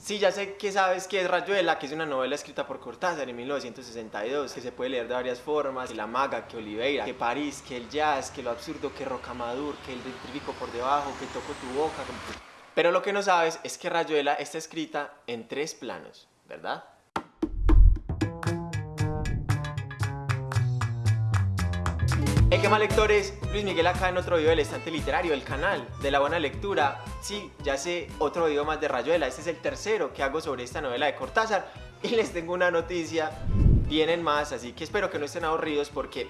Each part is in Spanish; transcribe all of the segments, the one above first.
Sí, ya sé que sabes que es Rayuela, que es una novela escrita por Cortázar en 1962, que se puede leer de varias formas, que la maga, que Oliveira, que París, que el jazz, que lo absurdo, que Rocamadur, que el dentrífico por debajo, que toco tu boca. Pero lo que no sabes es que Rayuela está escrita en tres planos, ¿verdad? Hey, ¿qué más lectores? Luis Miguel acá en otro video del estante literario, el canal de la buena lectura. Sí, ya sé, otro video más de Rayuela. Este es el tercero que hago sobre esta novela de Cortázar. Y les tengo una noticia, vienen más, así que espero que no estén aburridos porque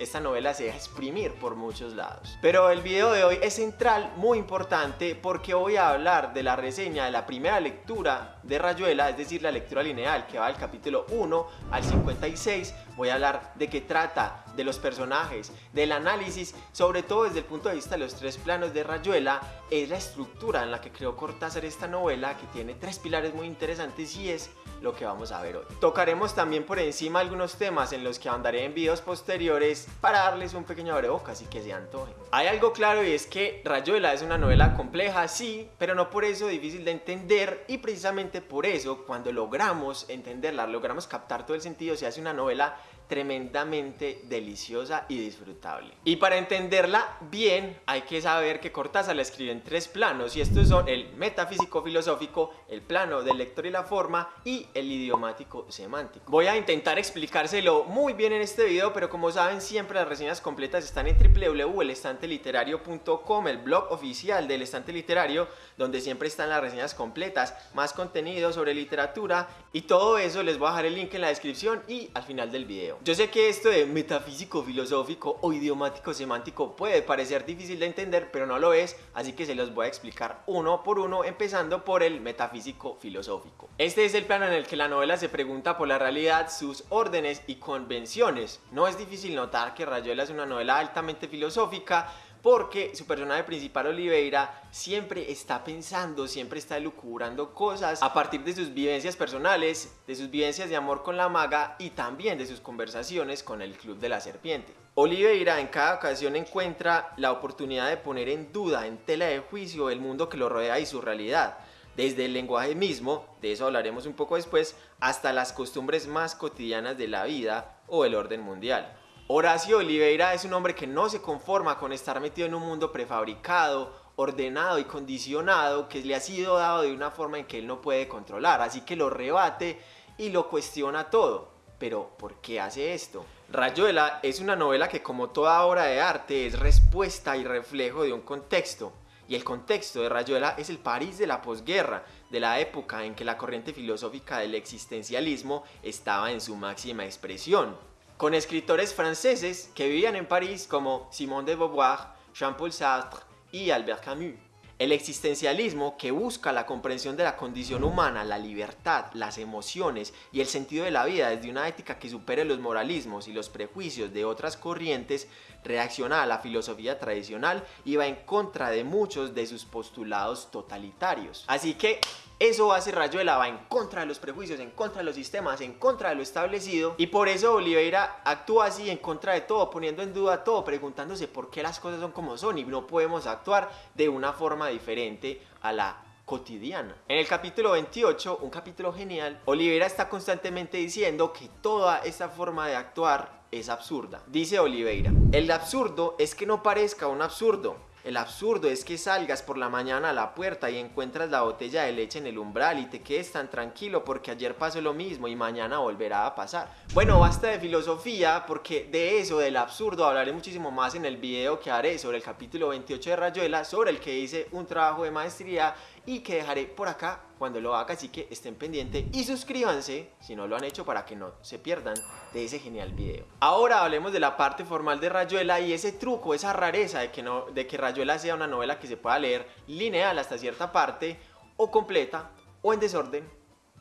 esta novela se deja exprimir por muchos lados. Pero el video de hoy es central, muy importante, porque voy a hablar de la reseña de la primera lectura de Rayuela, es decir, la lectura lineal que va del capítulo 1 al 56. Voy a hablar de qué trata, de los personajes, del análisis, sobre todo desde el punto de vista de los tres planos de Rayuela, es la estructura en la que creó Cortázar esta novela, que tiene tres pilares muy interesantes y es lo que vamos a ver hoy. Tocaremos también por encima algunos temas en los que andaré en videos posteriores para darles un pequeño abrebocas y que se antojen. Hay algo claro y es que Rayuela es una novela compleja, sí, pero no por eso difícil de entender y precisamente por eso cuando logramos entenderla, logramos captar todo el sentido, se hace una novela tremendamente deliciosa y disfrutable. Y para entenderla bien hay que saber que Cortázar la escribe en tres planos y estos son el metafísico filosófico, el plano del lector y la forma y el idiomático semántico. Voy a intentar explicárselo muy bien en este video pero como saben siempre las reseñas completas están en www.elestanteliterario.com el blog oficial del Estante Literario donde siempre están las reseñas completas, más contenido sobre literatura y todo eso les voy a dejar el link en la descripción y al final del video. Yo sé que esto de metafísico filosófico o idiomático semántico puede parecer difícil de entender, pero no lo es, así que se los voy a explicar uno por uno, empezando por el metafísico filosófico. Este es el plano en el que la novela se pregunta por la realidad, sus órdenes y convenciones. No es difícil notar que Rayuela es una novela altamente filosófica, porque su personaje principal Oliveira siempre está pensando, siempre está elucubrando cosas a partir de sus vivencias personales, de sus vivencias de amor con la maga y también de sus conversaciones con el Club de la Serpiente. Oliveira en cada ocasión encuentra la oportunidad de poner en duda, en tela de juicio, el mundo que lo rodea y su realidad desde el lenguaje mismo, de eso hablaremos un poco después, hasta las costumbres más cotidianas de la vida o el orden mundial. Horacio Oliveira es un hombre que no se conforma con estar metido en un mundo prefabricado, ordenado y condicionado que le ha sido dado de una forma en que él no puede controlar, así que lo rebate y lo cuestiona todo. Pero, ¿por qué hace esto? Rayuela es una novela que como toda obra de arte es respuesta y reflejo de un contexto. Y el contexto de Rayuela es el París de la posguerra, de la época en que la corriente filosófica del existencialismo estaba en su máxima expresión con escritores franceses que vivían en París como Simone de Beauvoir, Jean-Paul Sartre y Albert Camus. El existencialismo que busca la comprensión de la condición humana, la libertad, las emociones y el sentido de la vida desde una ética que supere los moralismos y los prejuicios de otras corrientes, reacciona a la filosofía tradicional y va en contra de muchos de sus postulados totalitarios. Así que eso hace Rayuela, va en contra de los prejuicios, en contra de los sistemas, en contra de lo establecido y por eso Oliveira actúa así en contra de todo, poniendo en duda todo, preguntándose por qué las cosas son como son y no podemos actuar de una forma diferente a la cotidiana. En el capítulo 28, un capítulo genial, Oliveira está constantemente diciendo que toda esta forma de actuar es absurda. Dice Oliveira, el absurdo es que no parezca un absurdo, el absurdo es que salgas por la mañana a la puerta y encuentras la botella de leche en el umbral y te quedes tan tranquilo porque ayer pasó lo mismo y mañana volverá a pasar. Bueno, basta de filosofía porque de eso, del absurdo, hablaré muchísimo más en el video que haré sobre el capítulo 28 de Rayuela, sobre el que hice un trabajo de maestría y que dejaré por acá cuando lo haga, así que estén pendientes y suscríbanse si no lo han hecho para que no se pierdan de ese genial video. Ahora hablemos de la parte formal de Rayuela y ese truco, esa rareza de que, no, de que Rayuela sea una novela que se pueda leer lineal hasta cierta parte o completa o en desorden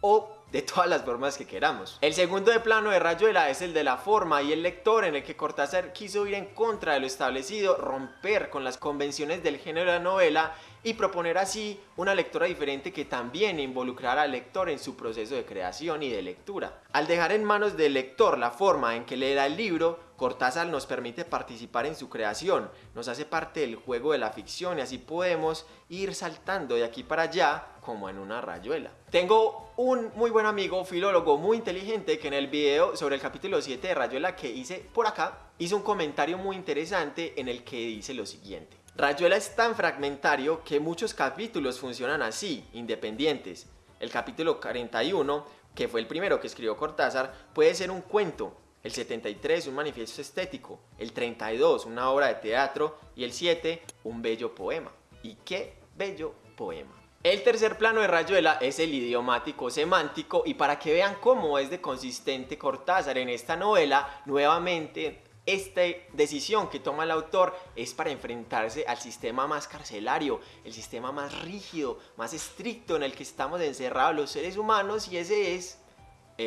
o de todas las formas que queramos. El segundo de plano de Rayuela es el de la forma y el lector en el que Cortázar quiso ir en contra de lo establecido, romper con las convenciones del género de la novela y proponer así una lectura diferente que también involucrara al lector en su proceso de creación y de lectura. Al dejar en manos del lector la forma en que leerá el libro, Cortázar nos permite participar en su creación, nos hace parte del juego de la ficción y así podemos ir saltando de aquí para allá como en una rayuela. Tengo un muy buen amigo, filólogo muy inteligente, que en el video sobre el capítulo 7 de Rayuela que hice por acá, hizo un comentario muy interesante en el que dice lo siguiente. Rayuela es tan fragmentario que muchos capítulos funcionan así, independientes. El capítulo 41, que fue el primero que escribió Cortázar, puede ser un cuento, el 73 un manifiesto estético, el 32 una obra de teatro y el 7 un bello poema. ¿Y qué bello poema? El tercer plano de Rayuela es el idiomático semántico y para que vean cómo es de consistente Cortázar en esta novela, nuevamente esta decisión que toma el autor es para enfrentarse al sistema más carcelario, el sistema más rígido, más estricto en el que estamos encerrados los seres humanos y ese es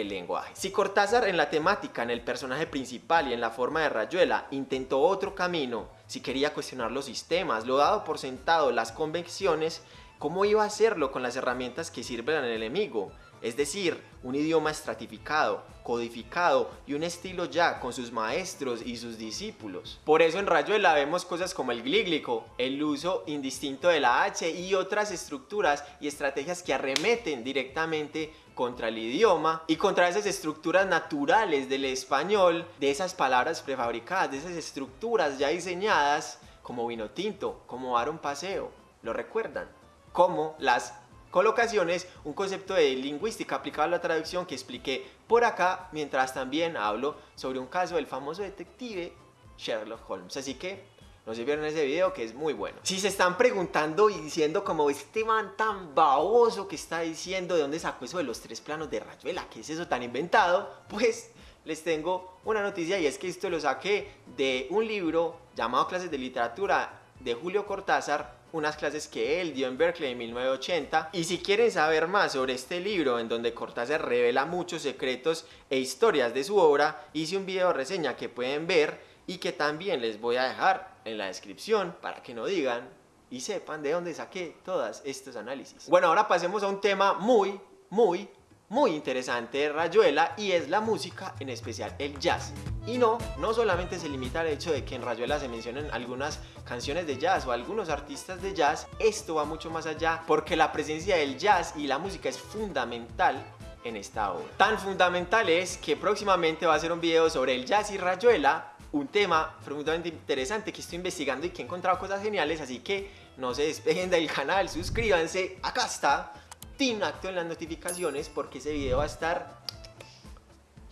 el lenguaje. Si Cortázar en la temática, en el personaje principal y en la forma de Rayuela intentó otro camino, si quería cuestionar los sistemas, lo dado por sentado, las convenciones, ¿cómo iba a hacerlo con las herramientas que sirven al enemigo? Es decir, un idioma estratificado, codificado y un estilo ya con sus maestros y sus discípulos. Por eso en Rayuela vemos cosas como el glíglico, el uso indistinto de la H y otras estructuras y estrategias que arremeten directamente contra el idioma y contra esas estructuras naturales del español, de esas palabras prefabricadas, de esas estructuras ya diseñadas como vino tinto, como dar un paseo. ¿Lo recuerdan? Como las colocaciones, un concepto de lingüística aplicado a la traducción que expliqué por acá, mientras también hablo sobre un caso del famoso detective Sherlock Holmes. Así que no se vieron ese video que es muy bueno. Si se están preguntando y diciendo como este man tan baboso que está diciendo de dónde sacó eso de los tres planos de Rayuela, ¿qué es eso tan inventado? Pues les tengo una noticia y es que esto lo saqué de un libro llamado Clases de Literatura de Julio Cortázar unas clases que él dio en Berkeley en 1980 y si quieren saber más sobre este libro en donde Cortázar revela muchos secretos e historias de su obra hice un video reseña que pueden ver y que también les voy a dejar en la descripción para que no digan y sepan de dónde saqué todos estos análisis. Bueno, ahora pasemos a un tema muy, muy, muy interesante de Rayuela y es la música, en especial el jazz. Y no, no solamente se limita al hecho de que en Rayuela se mencionen algunas canciones de jazz o algunos artistas de jazz, esto va mucho más allá porque la presencia del jazz y la música es fundamental en esta obra. Tan fundamental es que próximamente va a ser un video sobre el jazz y Rayuela, un tema profundamente interesante que estoy investigando y que he encontrado cosas geniales, así que no se despeguen del canal, suscríbanse, acá está, tin en las notificaciones porque ese video va a estar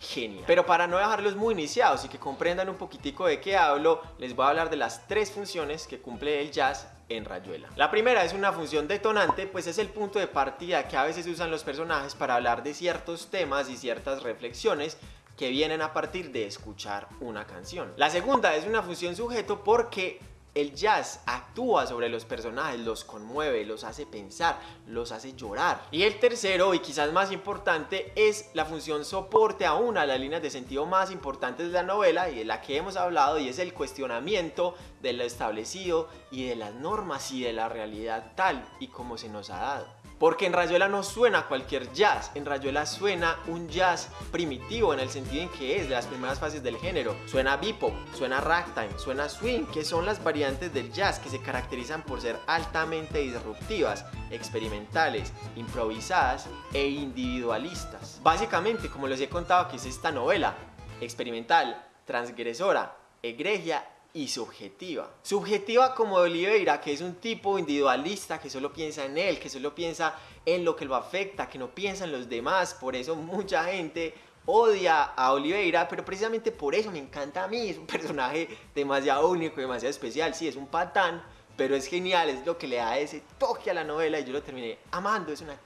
genial. Pero para no dejarlos muy iniciados y que comprendan un poquitico de qué hablo, les voy a hablar de las tres funciones que cumple el jazz en Rayuela. La primera es una función detonante, pues es el punto de partida que a veces usan los personajes para hablar de ciertos temas y ciertas reflexiones que vienen a partir de escuchar una canción. La segunda es una función sujeto porque el jazz actúa sobre los personajes, los conmueve, los hace pensar, los hace llorar. Y el tercero, y quizás más importante, es la función soporte a una de las líneas de sentido más importantes de la novela y de la que hemos hablado y es el cuestionamiento de lo establecido y de las normas y de la realidad tal y como se nos ha dado. Porque en Rayuela no suena cualquier jazz, en Rayuela suena un jazz primitivo en el sentido en que es de las primeras fases del género. Suena bebop, suena ragtime, suena swing, que son las variantes del jazz que se caracterizan por ser altamente disruptivas, experimentales, improvisadas e individualistas. Básicamente, como les he contado que es esta novela, experimental, transgresora, egregia y subjetiva. Subjetiva como Oliveira, que es un tipo individualista que solo piensa en él, que solo piensa en lo que lo afecta, que no piensa en los demás. Por eso mucha gente odia a Oliveira, pero precisamente por eso me encanta a mí. Es un personaje demasiado único, demasiado especial. Sí, es un patán, pero es genial, es lo que le da ese toque a la novela y yo lo terminé amando. Es una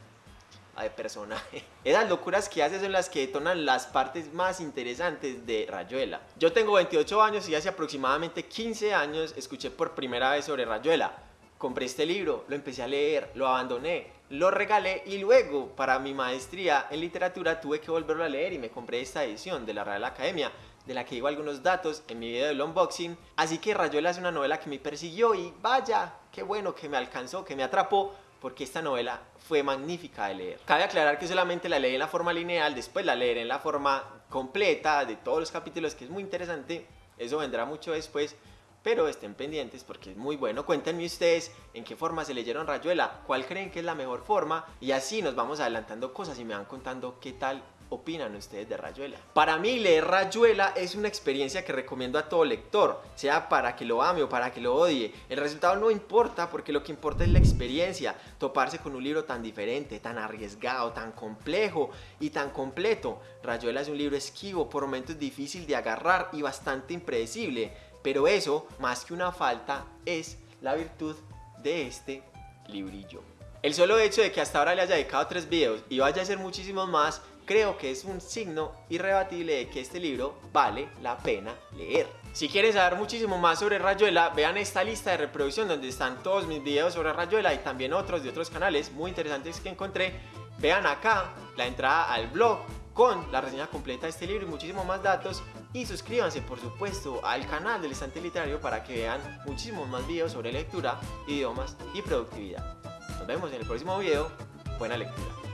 de personaje. Esas locuras que hace son las que detonan las partes más interesantes de Rayuela. Yo tengo 28 años y hace aproximadamente 15 años escuché por primera vez sobre Rayuela. compré este libro, lo empecé a leer, lo abandoné, lo regalé y luego para mi maestría en literatura tuve que volverlo a leer y me compré esta edición de la Real Academia de la que digo algunos datos en mi video del unboxing. Así que Rayuela es una novela que me persiguió y vaya, qué bueno que me alcanzó, que me atrapó, porque esta novela fue magnífica de leer. Cabe aclarar que solamente la leí en la forma lineal, después la leeré en la forma completa de todos los capítulos, que es muy interesante, eso vendrá mucho después, pero estén pendientes porque es muy bueno. Cuéntenme ustedes en qué forma se leyeron Rayuela, cuál creen que es la mejor forma y así nos vamos adelantando cosas y me van contando qué tal opinan ustedes de Rayuela? Para mí leer Rayuela es una experiencia que recomiendo a todo lector, sea para que lo ame o para que lo odie. El resultado no importa porque lo que importa es la experiencia, toparse con un libro tan diferente, tan arriesgado, tan complejo y tan completo. Rayuela es un libro esquivo, por momentos difícil de agarrar y bastante impredecible, pero eso, más que una falta, es la virtud de este librillo. El solo hecho de que hasta ahora le haya dedicado tres videos y vaya a hacer muchísimos más creo que es un signo irrebatible de que este libro vale la pena leer. Si quieren saber muchísimo más sobre Rayuela, vean esta lista de reproducción donde están todos mis videos sobre Rayuela y también otros de otros canales muy interesantes que encontré. Vean acá la entrada al blog con la reseña completa de este libro y muchísimos más datos y suscríbanse por supuesto al canal del estante literario para que vean muchísimos más videos sobre lectura, idiomas y productividad. Nos vemos en el próximo video, buena lectura.